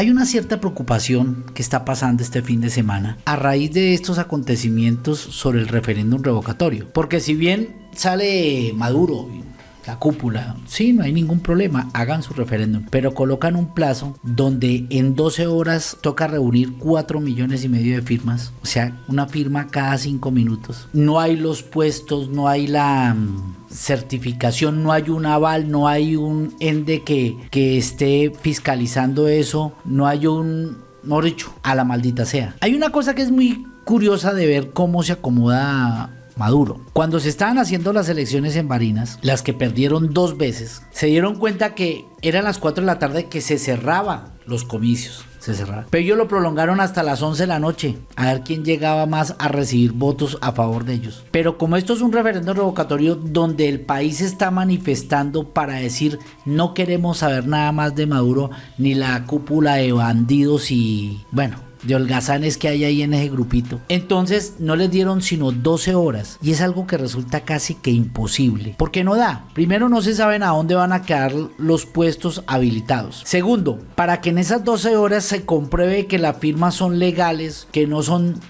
Hay una cierta preocupación que está pasando este fin de semana a raíz de estos acontecimientos sobre el referéndum revocatorio. Porque si bien sale Maduro la cúpula, sí, no hay ningún problema, hagan su referéndum, pero colocan un plazo donde en 12 horas toca reunir 4 millones y medio de firmas, o sea, una firma cada 5 minutos. No hay los puestos, no hay la mm, certificación, no hay un aval, no hay un ende que, que esté fiscalizando eso, no hay un, no dicho, a la maldita sea. Hay una cosa que es muy curiosa de ver cómo se acomoda Maduro. Cuando se estaban haciendo las elecciones en Barinas, las que perdieron dos veces, se dieron cuenta que eran las 4 de la tarde que se cerraban los comicios. Se cerraron. Pero ellos lo prolongaron hasta las 11 de la noche, a ver quién llegaba más a recibir votos a favor de ellos. Pero como esto es un referendo revocatorio donde el país está manifestando para decir no queremos saber nada más de Maduro, ni la cúpula de bandidos y bueno, de holgazanes que hay ahí en ese grupito. Entonces no les dieron sino 12 horas y es algo que resulta casi que imposible. Porque no da. Primero no se saben a dónde van a quedar los puestos habilitados. Segundo, para que en esas 12 horas se compruebe que las firmas son legales, que no son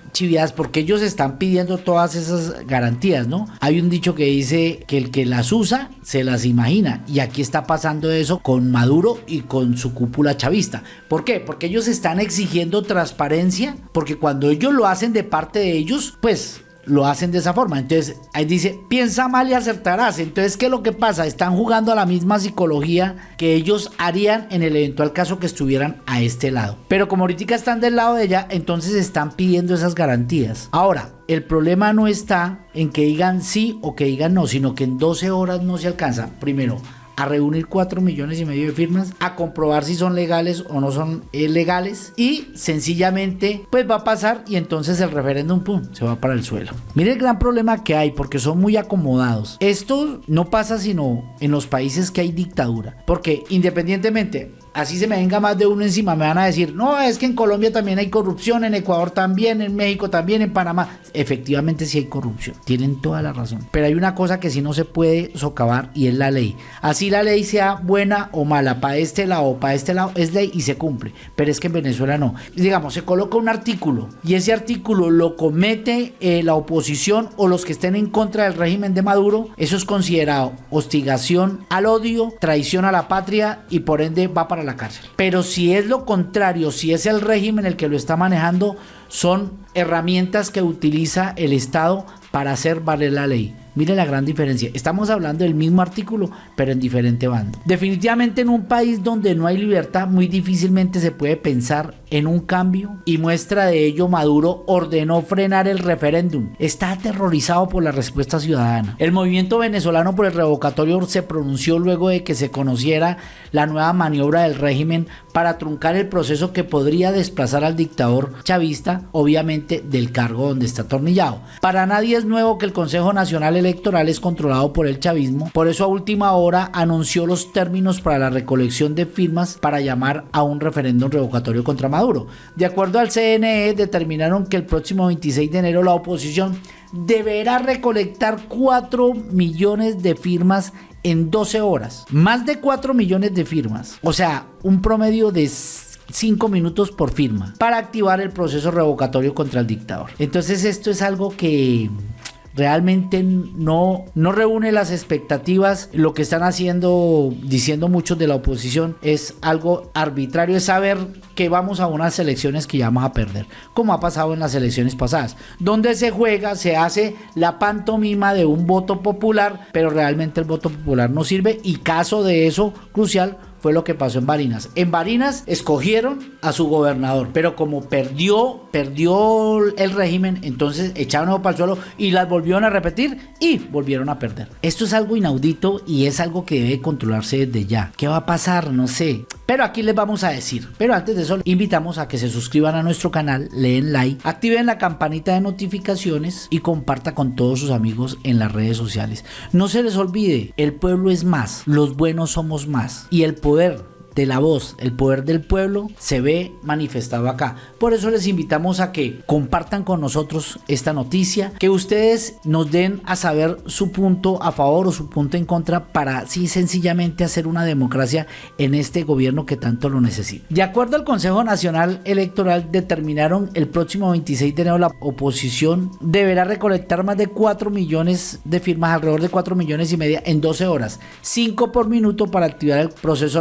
porque ellos están pidiendo todas esas garantías, ¿no? Hay un dicho que dice que el que las usa se las imagina y aquí está pasando eso con Maduro y con su cúpula chavista. ¿Por qué? Porque ellos están exigiendo transparencia, porque cuando ellos lo hacen de parte de ellos, pues lo hacen de esa forma. Entonces, ahí dice, piensa mal y acertarás. Entonces, ¿qué es lo que pasa? Están jugando a la misma psicología que ellos harían en el eventual caso que estuvieran a este lado. Pero como ahorita están del lado de ella, entonces están pidiendo esas garantías. Ahora, el problema no está en que digan sí o que digan no, sino que en 12 horas no se alcanza. Primero, a reunir 4 millones y medio de firmas, a comprobar si son legales o no son eh, legales y sencillamente pues va a pasar y entonces el referéndum pum, se va para el suelo. Mire el gran problema que hay porque son muy acomodados. Esto no pasa sino en los países que hay dictadura, porque independientemente así se me venga más de uno encima, me van a decir, no, es que en Colombia también hay corrupción, en Ecuador también, en México también, en Panamá. Efectivamente sí hay corrupción, tienen toda la razón. Pero hay una cosa que sí no se puede socavar y es la ley. Así la ley sea buena o mala, para este lado o para este lado, es ley y se cumple. Pero es que en Venezuela no. Digamos, se coloca un artículo y ese artículo lo comete eh, la oposición o los que estén en contra del régimen de Maduro, eso es considerado hostigación al odio, traición a la patria y por ende va para la cárcel. Pero si es lo contrario, si es el régimen el que lo está manejando, son herramientas que utiliza el Estado para hacer valer la ley. Mire la gran diferencia. Estamos hablando del mismo artículo, pero en diferente bando. Definitivamente en un país donde no hay libertad, muy difícilmente se puede pensar en un cambio y muestra de ello Maduro ordenó frenar el referéndum. Está aterrorizado por la respuesta ciudadana. El movimiento venezolano por el revocatorio se pronunció luego de que se conociera la nueva maniobra del régimen para truncar el proceso que podría desplazar al dictador chavista, obviamente del cargo donde está atornillado. Para nadie es nuevo que el Consejo Nacional Electoral es controlado por el chavismo, por eso a última hora anunció los términos para la recolección de firmas para llamar a un referéndum revocatorio contra Maduro. De acuerdo al CNE, determinaron que el próximo 26 de enero la oposición deberá recolectar 4 millones de firmas en 12 horas. Más de 4 millones de firmas. O sea, un promedio de 5 minutos por firma para activar el proceso revocatorio contra el dictador. Entonces esto es algo que realmente no, no reúne las expectativas. Lo que están haciendo, diciendo muchos de la oposición, es algo arbitrario, es saber que vamos a unas elecciones que ya vamos a perder, como ha pasado en las elecciones pasadas, donde se juega, se hace la pantomima de un voto popular, pero realmente el voto popular no sirve y caso de eso crucial fue lo que pasó en Barinas. En Barinas escogieron a su gobernador, pero como perdió, perdió el régimen, entonces echaron para el suelo y las volvieron a repetir y volvieron a perder. Esto es algo inaudito y es algo que debe controlarse desde ya. ¿Qué va a pasar? No sé. Pero aquí les vamos a decir. Pero antes de eso, invitamos a que se suscriban a nuestro canal, leen like, activen la campanita de notificaciones y comparta con todos sus amigos en las redes sociales. No se les olvide, el pueblo es más, los buenos somos más y el poder de la voz, el poder del pueblo, se ve manifestado acá. Por eso les invitamos a que compartan con nosotros esta noticia, que ustedes nos den a saber su punto a favor o su punto en contra para así sencillamente hacer una democracia en este gobierno que tanto lo necesita. De acuerdo al Consejo Nacional Electoral, determinaron el próximo 26 de enero la oposición deberá recolectar más de 4 millones de firmas, alrededor de 4 millones y media en 12 horas, 5 por minuto para activar el proceso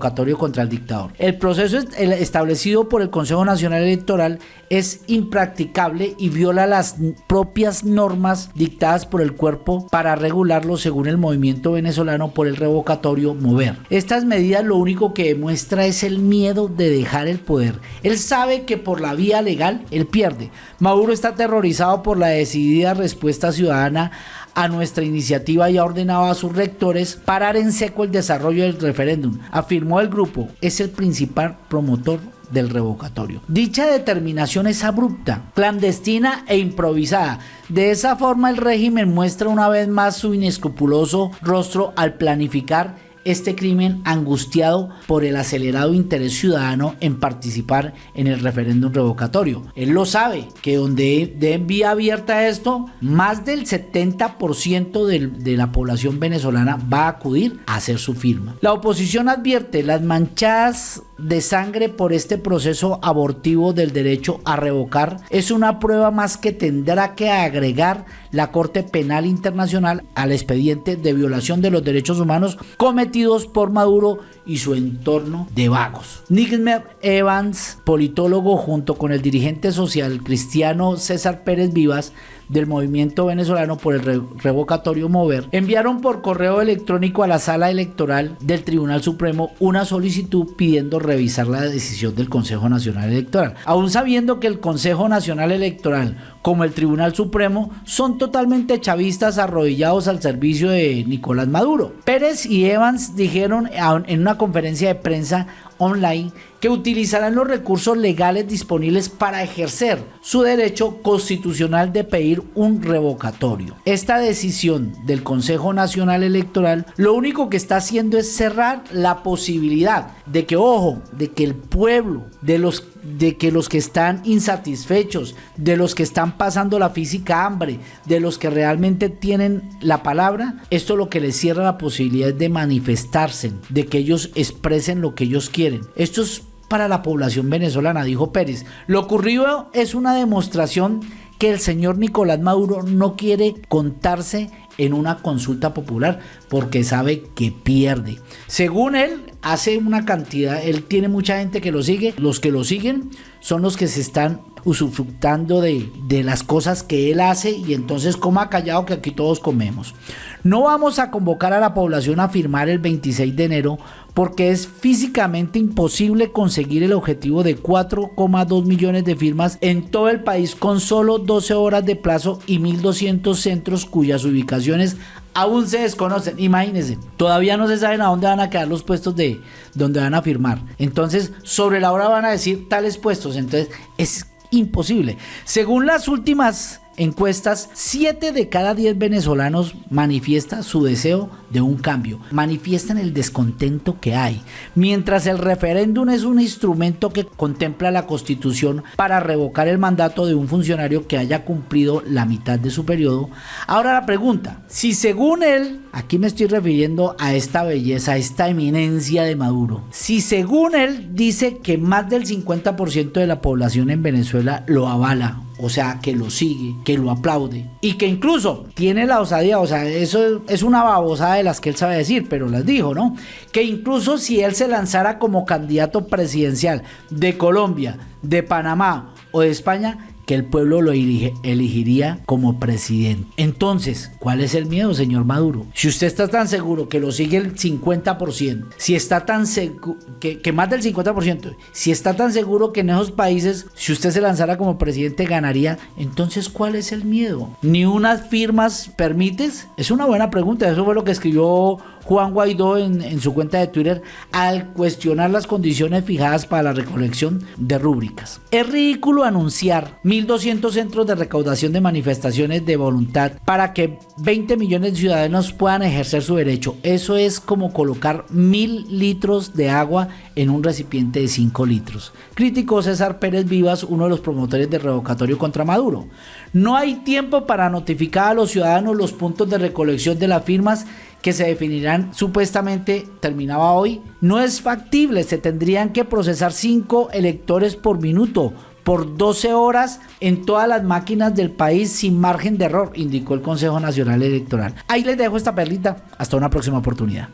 revocatorio contra el dictador. El proceso establecido por el Consejo Nacional Electoral es impracticable y viola las propias normas dictadas por el cuerpo para regularlo según el movimiento venezolano por el revocatorio mover. Estas medidas lo único que demuestra es el miedo de dejar el poder. Él sabe que por la vía legal él pierde. Maduro está aterrorizado por la decidida respuesta ciudadana a nuestra iniciativa y ha ordenado a sus rectores parar en seco el desarrollo del referéndum. Afirmó el grupo, es el principal promotor del revocatorio. Dicha determinación es abrupta, clandestina e improvisada. De esa forma el régimen muestra una vez más su inescrupuloso rostro al planificar este crimen angustiado por el acelerado interés ciudadano en participar en el referéndum revocatorio. Él lo sabe, que donde den vía abierta esto, más del 70% de, de la población venezolana va a acudir a hacer su firma. La oposición advierte las manchadas de sangre por este proceso abortivo del derecho a revocar es una prueba más que tendrá que agregar la Corte Penal Internacional al expediente de violación de los derechos humanos cometidos por Maduro y su entorno de vagos. Nigmer Evans, politólogo junto con el dirigente social cristiano César Pérez Vivas, del movimiento venezolano por el revocatorio Mover, enviaron por correo electrónico a la sala electoral del Tribunal Supremo una solicitud pidiendo revisar la decisión del Consejo Nacional Electoral, aún sabiendo que el Consejo Nacional Electoral como el Tribunal Supremo son totalmente chavistas arrodillados al servicio de Nicolás Maduro. Pérez y Evans dijeron en una conferencia de prensa online que utilizarán los recursos legales disponibles para ejercer su derecho constitucional de pedir un revocatorio. Esta decisión del Consejo Nacional Electoral lo único que está haciendo es cerrar la posibilidad de que, ojo, de que el pueblo, de los de que los que están insatisfechos, de los que están pasando la física hambre, de los que realmente tienen la palabra, esto lo que les cierra la posibilidad de manifestarse, de que ellos expresen lo que ellos quieren. Esto es para la población venezolana, dijo Pérez. Lo ocurrido es una demostración que el señor Nicolás Maduro no quiere contarse en una consulta popular porque sabe que pierde. Según él, hace una cantidad, él tiene mucha gente que lo sigue, los que lo siguen son los que se están usufructando de, las cosas que él hace y entonces coma callado que aquí todos comemos. No vamos a convocar a la población a firmar el 26 de enero porque es físicamente imposible conseguir el objetivo de 4,2 millones de firmas en todo el país con solo 12 horas de plazo y 1.200 centros cuyas ubicaciones aún se desconocen. Imagínense, todavía no se saben a dónde van a quedar los puestos de donde van a firmar. Entonces, sobre la hora van a decir tales puestos. Entonces, es imposible. Según las últimas encuestas, 7 de cada 10 venezolanos manifiestan su deseo de un cambio, manifiestan el descontento que hay, mientras el referéndum es un instrumento que contempla la constitución para revocar el mandato de un funcionario que haya cumplido la mitad de su periodo. Ahora la pregunta, si según él, aquí me estoy refiriendo a esta belleza, a esta eminencia de Maduro, si según él dice que más del 50% de la población en Venezuela lo avala o sea, que lo sigue, que lo aplaude y que incluso tiene la osadía, o sea, eso es una babosada de las que él sabe decir, pero las dijo, ¿no? Que incluso si él se lanzara como candidato presidencial de Colombia, de Panamá o de España, que el pueblo lo elegiría como presidente. Entonces, ¿cuál es el miedo, señor Maduro? Si usted está tan seguro que lo sigue el 50%, si está tan seguro, que, más del 50%, si está tan seguro que en esos países, si usted se lanzara como presidente, ganaría, entonces, ¿cuál es el miedo? ¿Ni unas firmas permites? Es una buena pregunta, eso fue lo que escribió Juan Guaidó en, su cuenta de Twitter al cuestionar las condiciones fijadas para la recolección de rúbricas. Es ridículo anunciar 1.200 centros de recaudación de manifestaciones de voluntad para que 20 millones de ciudadanos puedan ejercer su derecho. Eso es como colocar mil litros de agua en un recipiente de 5 litros. Criticó César Pérez Vivas, uno de los promotores del revocatorio contra Maduro. No hay tiempo para notificar a los ciudadanos los puntos de recolección de las firmas que se definirán supuestamente terminaba hoy. No es factible, se tendrían que procesar 5 electores por minuto por 12 horas en todas las máquinas del país sin margen de error, indicó el Consejo Nacional Electoral. Ahí les dejo esta perlita. Hasta una próxima oportunidad.